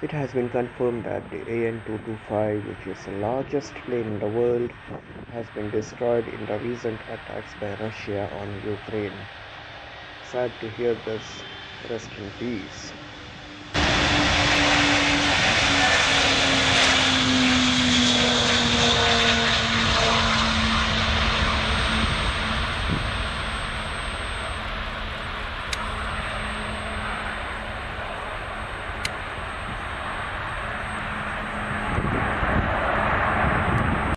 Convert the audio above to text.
It has been confirmed that the AN-225, which is the largest plane in the world, has been destroyed in the recent attacks by Russia on Ukraine. Sad to hear this. Rest in peace.